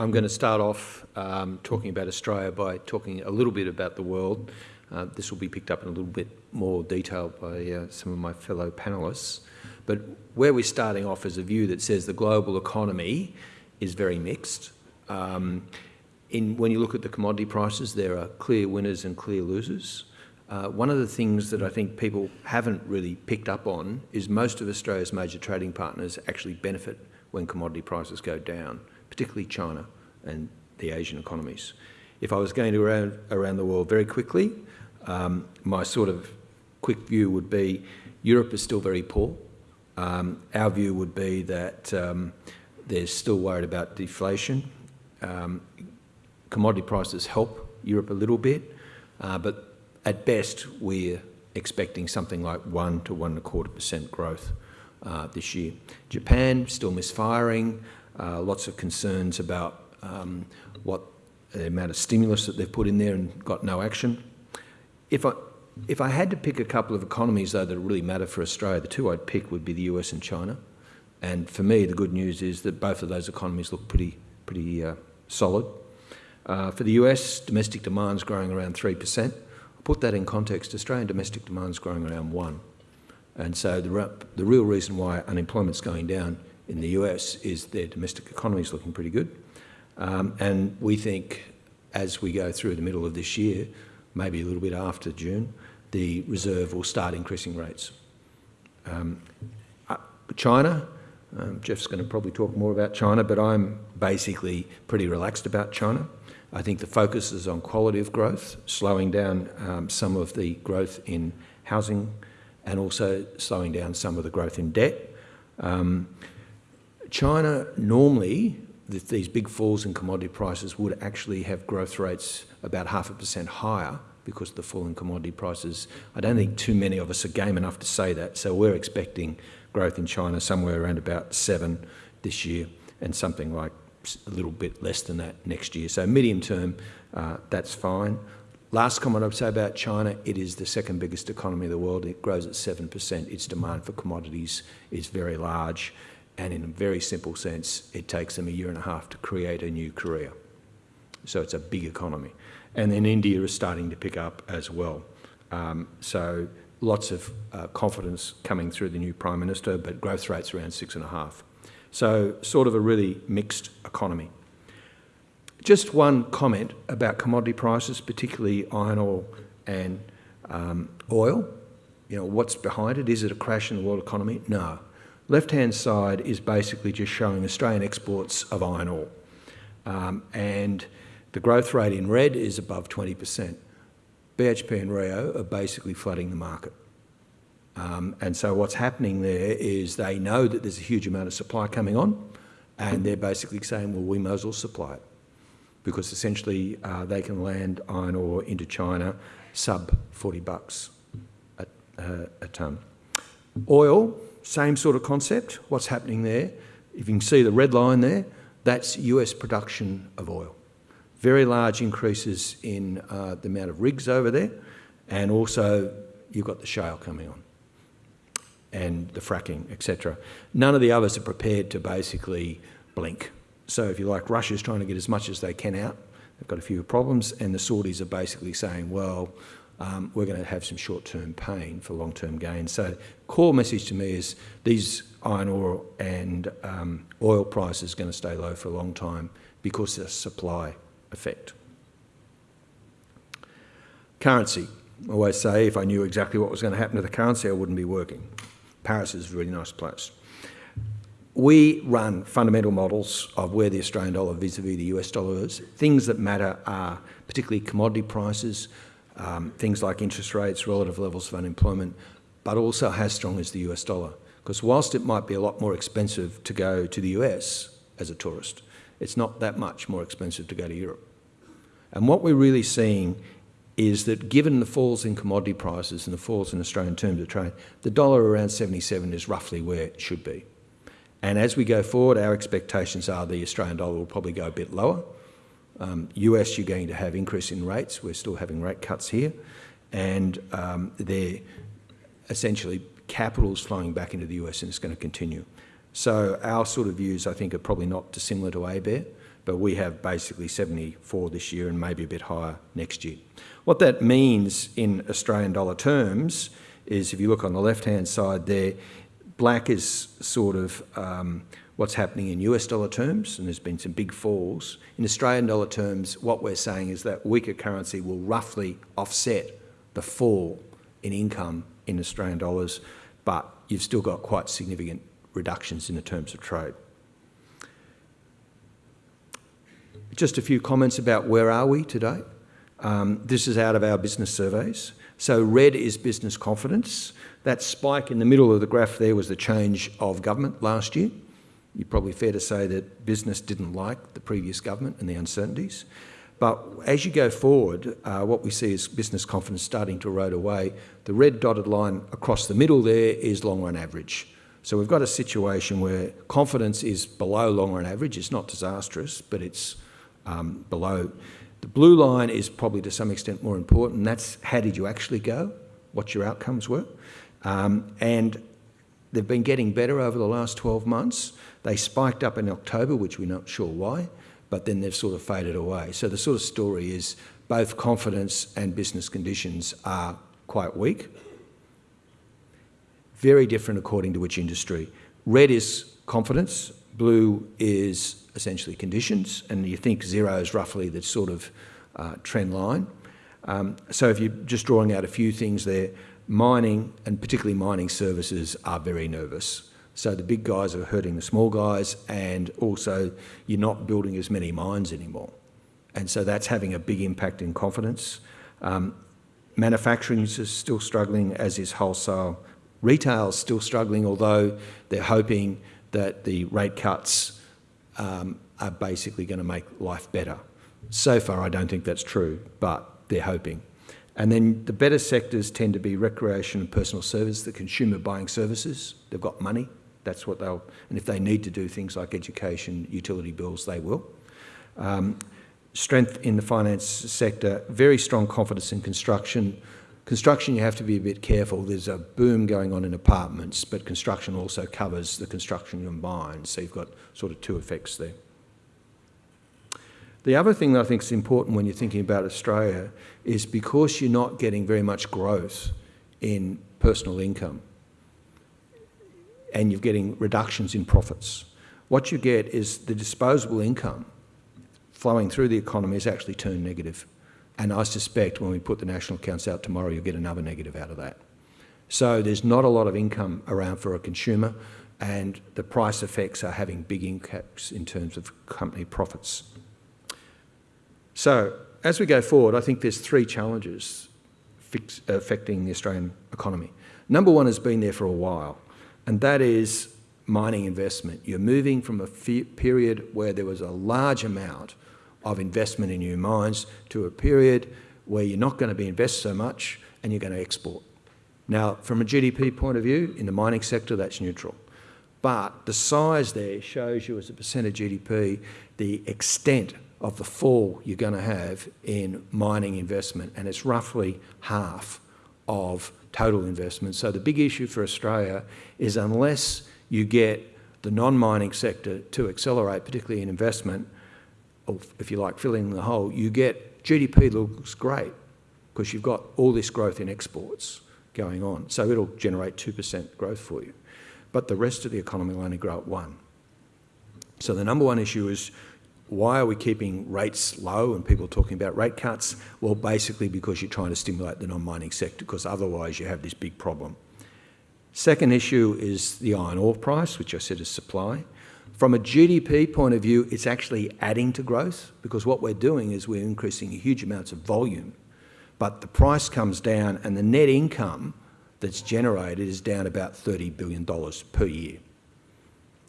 I'm going to start off um, talking about Australia by talking a little bit about the world. Uh, this will be picked up in a little bit more detail by uh, some of my fellow panellists. But where we're starting off is a view that says the global economy is very mixed. Um, in, when you look at the commodity prices, there are clear winners and clear losers. Uh, one of the things that I think people haven't really picked up on is most of Australia's major trading partners actually benefit when commodity prices go down particularly China and the Asian economies. If I was going to around, around the world very quickly, um, my sort of quick view would be Europe is still very poor. Um, our view would be that um, they're still worried about deflation. Um, commodity prices help Europe a little bit, uh, but at best we're expecting something like one to one and a quarter percent growth uh, this year. Japan still misfiring uh, lots of concerns about um, what the amount of stimulus that they've put in there and got no action. If I, if I had to pick a couple of economies, though, that really matter for Australia, the two I'd pick would be the US and China. And for me, the good news is that both of those economies look pretty, pretty uh, solid. Uh, for the US, domestic demand is growing around 3%. I'll put that in context, Australian domestic demand is growing around 1 And so the, the real reason why unemployment's going down in the US is their domestic economy is looking pretty good. Um, and we think as we go through the middle of this year, maybe a little bit after June, the reserve will start increasing rates. Um, uh, China, um, Jeff's going to probably talk more about China, but I'm basically pretty relaxed about China. I think the focus is on quality of growth, slowing down um, some of the growth in housing and also slowing down some of the growth in debt. Um, China normally, with these big falls in commodity prices would actually have growth rates about half a percent higher because of the fall in commodity prices. I don't think too many of us are game enough to say that. So we're expecting growth in China somewhere around about seven this year and something like a little bit less than that next year. So medium term, uh, that's fine. Last comment I'd say about China, it is the second biggest economy in the world. It grows at 7%. Its demand for commodities is very large. And in a very simple sense, it takes them a year and a half to create a new Korea. So it's a big economy. And then India is starting to pick up as well. Um, so lots of uh, confidence coming through the new Prime Minister, but growth rates around six and a half. So sort of a really mixed economy. Just one comment about commodity prices, particularly iron ore and um, oil. You know, what's behind it? Is it a crash in the world economy? No. Left-hand side is basically just showing Australian exports of iron ore. Um, and the growth rate in red is above 20%. BHP and Rio are basically flooding the market. Um, and so what's happening there is they know that there's a huge amount of supply coming on and they're basically saying, well, we might as well supply it because essentially uh, they can land iron ore into China sub 40 bucks a, uh, a tonne. Oil, same sort of concept. What's happening there? If you can see the red line there, that's US production of oil. Very large increases in uh, the amount of rigs over there, and also you've got the shale coming on and the fracking, etc. None of the others are prepared to basically blink. So if you like, Russia's trying to get as much as they can out. They've got a few problems, and the Saudis are basically saying, well, um, we're going to have some short-term pain for long-term gain. So core message to me is these iron ore and um, oil prices are going to stay low for a long time because of the supply effect. Currency. I always say if I knew exactly what was going to happen to the currency, I wouldn't be working. Paris is a really nice place. We run fundamental models of where the Australian dollar vis-a-vis -vis the US dollar is. Things that matter are particularly commodity prices, um, things like interest rates, relative levels of unemployment, but also how strong is the US dollar. Because whilst it might be a lot more expensive to go to the US as a tourist, it's not that much more expensive to go to Europe. And what we're really seeing is that given the falls in commodity prices and the falls in Australian terms of trade, the dollar around 77 is roughly where it should be. And as we go forward, our expectations are the Australian dollar will probably go a bit lower, um, US, you're going to have increase in rates. We're still having rate cuts here. And um, they're essentially capital's flowing back into the US and it's going to continue. So our sort of views, I think, are probably not dissimilar to ABARE. but we have basically 74 this year and maybe a bit higher next year. What that means in Australian dollar terms is if you look on the left-hand side there, black is sort of um, what's happening in US dollar terms, and there's been some big falls. In Australian dollar terms, what we're saying is that weaker currency will roughly offset the fall in income in Australian dollars, but you've still got quite significant reductions in the terms of trade. Just a few comments about where are we today. Um, this is out of our business surveys. So red is business confidence. That spike in the middle of the graph there was the change of government last year. You're probably fair to say that business didn't like the previous government and the uncertainties. But as you go forward, uh, what we see is business confidence starting to erode away. The red dotted line across the middle there is long run average. So we've got a situation where confidence is below long run average. It's not disastrous, but it's um, below. The blue line is probably to some extent more important, that's how did you actually go, what your outcomes were. Um, and they've been getting better over the last 12 months. They spiked up in October, which we're not sure why, but then they've sort of faded away. So the sort of story is both confidence and business conditions are quite weak. Very different according to which industry. Red is confidence, blue is essentially conditions, and you think zero is roughly the sort of uh, trend line. Um, so if you're just drawing out a few things there, mining and particularly mining services are very nervous. So the big guys are hurting the small guys and also you're not building as many mines anymore. And so that's having a big impact in confidence. Um, manufacturing is still struggling, as is wholesale. Retail is still struggling, although they're hoping that the rate cuts um, are basically going to make life better. So far, I don't think that's true, but they're hoping. And then the better sectors tend to be recreation and personal service, the consumer buying services. They've got money. That's what they'll, and if they need to do things like education, utility bills, they will. Um, strength in the finance sector, very strong confidence in construction. Construction, you have to be a bit careful. There's a boom going on in apartments, but construction also covers the construction of mines. So you've got sort of two effects there. The other thing that I think is important when you're thinking about Australia is because you're not getting very much growth in personal income and you're getting reductions in profits, what you get is the disposable income flowing through the economy has actually turned negative. And I suspect when we put the national accounts out tomorrow, you'll get another negative out of that. So there's not a lot of income around for a consumer and the price effects are having big impacts in terms of company profits. So as we go forward, I think there's three challenges fix, affecting the Australian economy. Number one has been there for a while, and that is mining investment. You're moving from a period where there was a large amount of investment in new mines to a period where you're not going to be invest so much and you're going to export. Now, from a GDP point of view, in the mining sector, that's neutral. But the size there shows you as a percent of GDP the extent of the fall you're going to have in mining investment, and it's roughly half of total investment. So the big issue for Australia is unless you get the non-mining sector to accelerate, particularly in investment, or if you like filling the hole, you get GDP looks great because you've got all this growth in exports going on. So it'll generate 2% growth for you. But the rest of the economy will only grow at one. So the number one issue is why are we keeping rates low and people talking about rate cuts? Well, basically because you're trying to stimulate the non-mining sector because otherwise you have this big problem. Second issue is the iron ore price, which I said is supply. From a GDP point of view, it's actually adding to growth because what we're doing is we're increasing huge amounts of volume, but the price comes down and the net income that's generated is down about $30 billion per year.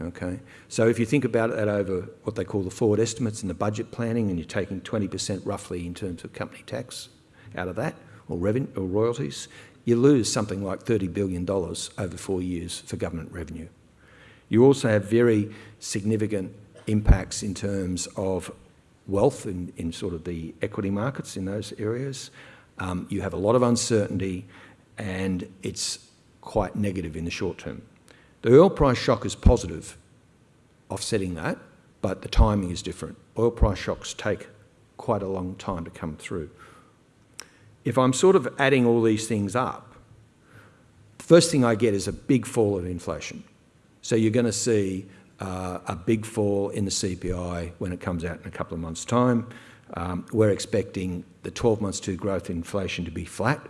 Okay, so if you think about that over what they call the forward estimates and the budget planning, and you're taking 20% roughly in terms of company tax out of that, or revenue or royalties, you lose something like $30 billion over four years for government revenue. You also have very significant impacts in terms of wealth in, in sort of the equity markets in those areas. Um, you have a lot of uncertainty and it's quite negative in the short term. The oil price shock is positive, offsetting that, but the timing is different. oil price shocks take quite a long time to come through. If I'm sort of adding all these things up, the first thing I get is a big fall in inflation. So you're going to see uh, a big fall in the CPI when it comes out in a couple of months' time. Um, we're expecting the 12 months to growth inflation to be flat,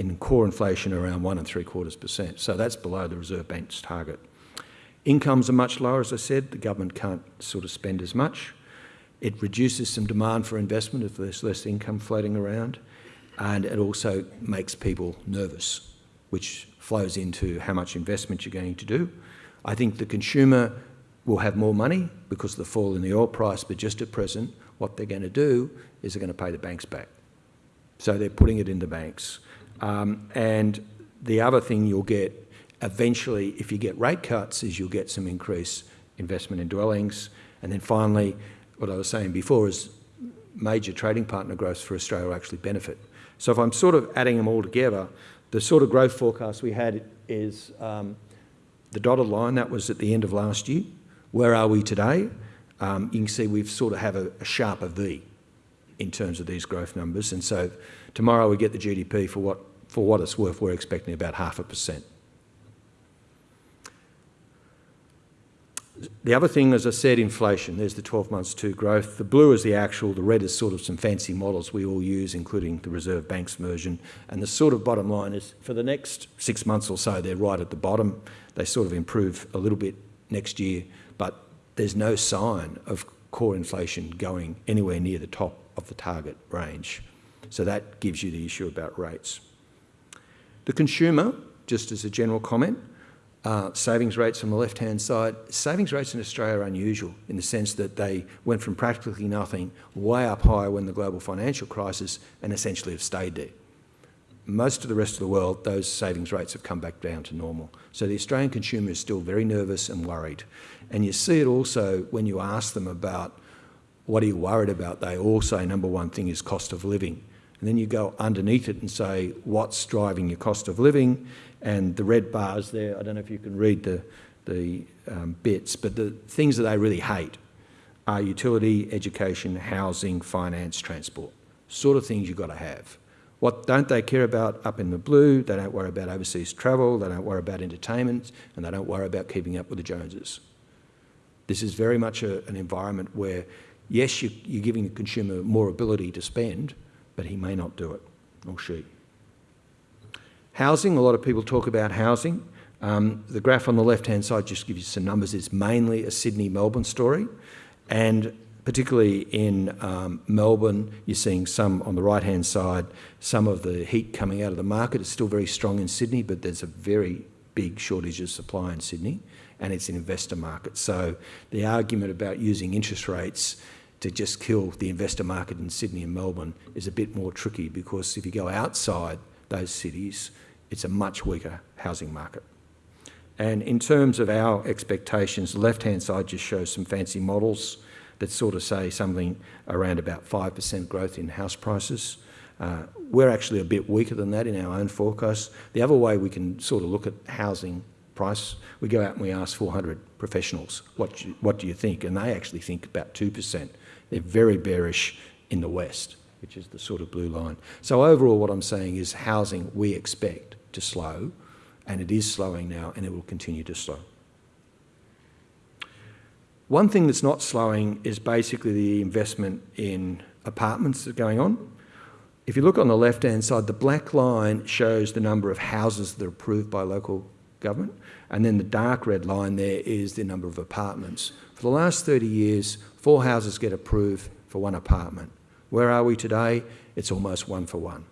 in core inflation around one and three quarters percent. So that's below the Reserve Bank's target. Incomes are much lower, as I said. The government can't sort of spend as much. It reduces some demand for investment if there's less income floating around. And it also makes people nervous, which flows into how much investment you're going to do. I think the consumer will have more money because of the fall in the oil price, but just at present, what they're going to do is they're going to pay the banks back. So they're putting it in the banks. Um, and the other thing you'll get eventually, if you get rate cuts, is you'll get some increased investment in dwellings. And then finally, what I was saying before is major trading partner growth for Australia actually benefit. So if I'm sort of adding them all together, the sort of growth forecast we had is um, the dotted line, that was at the end of last year. Where are we today? Um, you can see we've sort of have a, a sharper V in terms of these growth numbers. And so tomorrow we get the GDP for what, for what it's worth, we're expecting about half a percent. The other thing, as I said, inflation. There's the 12 months to growth. The blue is the actual, the red is sort of some fancy models we all use, including the Reserve Bank's version. And the sort of bottom line is for the next six months or so, they're right at the bottom. They sort of improve a little bit next year, but there's no sign of core inflation going anywhere near the top of the target range. So that gives you the issue about rates. The consumer, just as a general comment, uh, savings rates on the left-hand side. Savings rates in Australia are unusual in the sense that they went from practically nothing way up high when the global financial crisis and essentially have stayed there. Most of the rest of the world, those savings rates have come back down to normal. So the Australian consumer is still very nervous and worried. And you see it also when you ask them about what are you worried about, they all say number one thing is cost of living. And then you go underneath it and say, what's driving your cost of living? And the red bars there, I don't know if you can read the, the um, bits, but the things that they really hate are utility, education, housing, finance, transport. Sort of things you've got to have. What don't they care about up in the blue? They don't worry about overseas travel, they don't worry about entertainment, and they don't worry about keeping up with the Joneses. This is very much a, an environment where, yes, you, you're giving the consumer more ability to spend, but he may not do it, or she. Housing, a lot of people talk about housing. Um, the graph on the left-hand side just gives you some numbers. It's mainly a Sydney-Melbourne story. And particularly in um, Melbourne, you're seeing some on the right-hand side, some of the heat coming out of the market. It's still very strong in Sydney, but there's a very big shortage of supply in Sydney, and it's an investor market. So the argument about using interest rates to just kill the investor market in Sydney and Melbourne is a bit more tricky because if you go outside those cities, it's a much weaker housing market. And in terms of our expectations, the left-hand side just shows some fancy models that sort of say something around about 5% growth in house prices. Uh, we're actually a bit weaker than that in our own forecast. The other way we can sort of look at housing price, we go out and we ask 400 professionals, what you, what do you think? And they actually think about 2%. They're very bearish in the West, which is the sort of blue line. So overall what I'm saying is housing we expect to slow, and it is slowing now, and it will continue to slow. One thing that's not slowing is basically the investment in apartments that are going on. If you look on the left-hand side, the black line shows the number of houses that are approved by local government, and then the dark red line there is the number of apartments. For the last 30 years, four houses get approved for one apartment. Where are we today? It's almost one for one.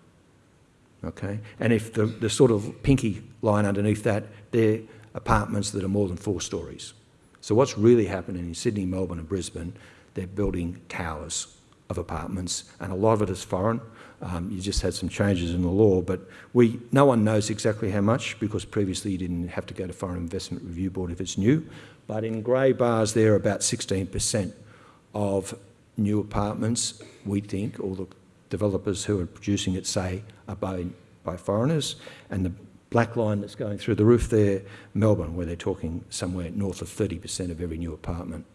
Okay? And if the, the sort of pinky line underneath that, they're apartments that are more than four stories. So what's really happening in Sydney, Melbourne and Brisbane, they're building towers of apartments and a lot of it is foreign. Um, you just had some changes in the law, but we, no one knows exactly how much because previously you didn't have to go to Foreign Investment Review Board if it's new. But in grey bars there, about 16% of new apartments, we think, or the developers who are producing it say are by, by foreigners. And the black line that's going through the roof there, Melbourne, where they're talking somewhere north of 30% of every new apartment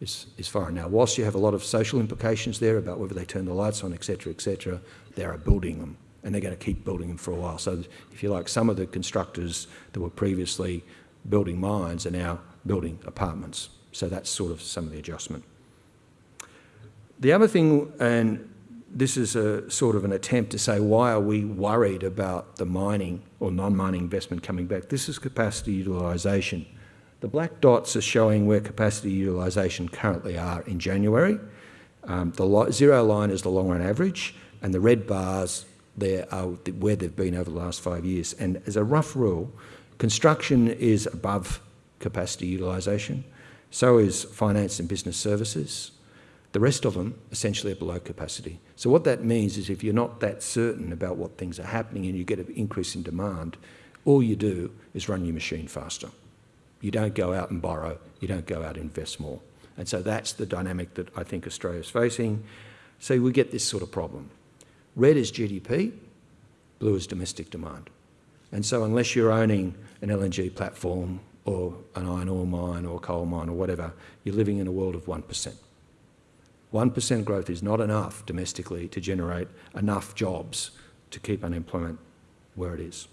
is, is foreign. Now, whilst you have a lot of social implications there about whether they turn the lights on, etc., etc., they are building them and they're going to keep building them for a while. So, if you like, some of the constructors that were previously building mines are now building apartments. So that's sort of some of the adjustment. The other thing, and this is a sort of an attempt to say why are we worried about the mining or non-mining investment coming back? This is capacity utilisation. The black dots are showing where capacity utilisation currently are in January. Um, the zero line is the long run average, and the red bars there are where they've been over the last five years. And as a rough rule, construction is above capacity utilisation, so is finance and business services. The rest of them essentially are below capacity. So what that means is if you're not that certain about what things are happening and you get an increase in demand, all you do is run your machine faster. You don't go out and borrow, you don't go out and invest more. And so that's the dynamic that I think Australia's facing. So we get this sort of problem. Red is GDP, blue is domestic demand. And so unless you're owning an LNG platform or an iron ore mine or a coal mine or whatever, you're living in a world of 1%. 1% growth is not enough domestically to generate enough jobs to keep unemployment where it is.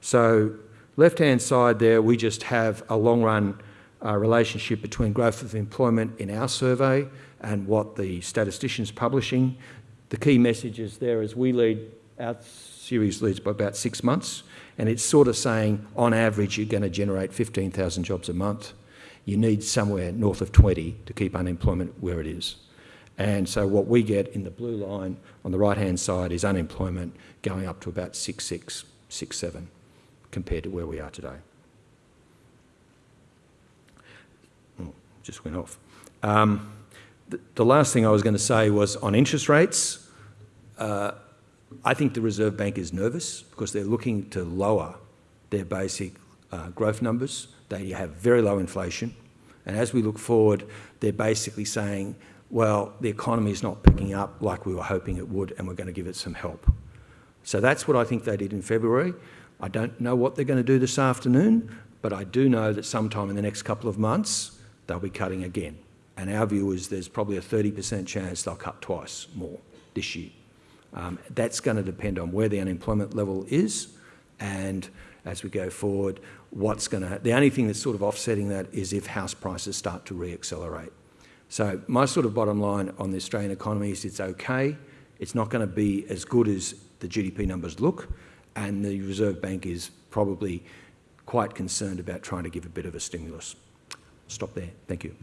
So left-hand side there, we just have a long-run uh, relationship between growth of employment in our survey and what the statistician's publishing. The key messages there is we lead, our series leads by about six months, and it's sort of saying on average you're going to generate 15,000 jobs a month. You need somewhere north of 20 to keep unemployment where it is. And so what we get in the blue line on the right-hand side is unemployment going up to about 6.6, 6.7 compared to where we are today. Oh, just went off. Um, the, the, last thing I was going to say was on interest rates. Uh, I think the Reserve Bank is nervous because they're looking to lower their basic uh, growth numbers. They have very low inflation. And as we look forward, they're basically saying well, the economy is not picking up like we were hoping it would and we're going to give it some help. So that's what I think they did in February. I don't know what they're going to do this afternoon, but I do know that sometime in the next couple of months, they'll be cutting again. And our view is there's probably a 30% chance they'll cut twice more this year. Um, that's going to depend on where the unemployment level is and as we go forward, what's going to... The only thing that's sort of offsetting that is if house prices start to re-accelerate. So my sort of bottom line on the Australian economy is it's okay. It's not going to be as good as the GDP numbers look, and the Reserve Bank is probably quite concerned about trying to give a bit of a stimulus. Stop there. Thank you.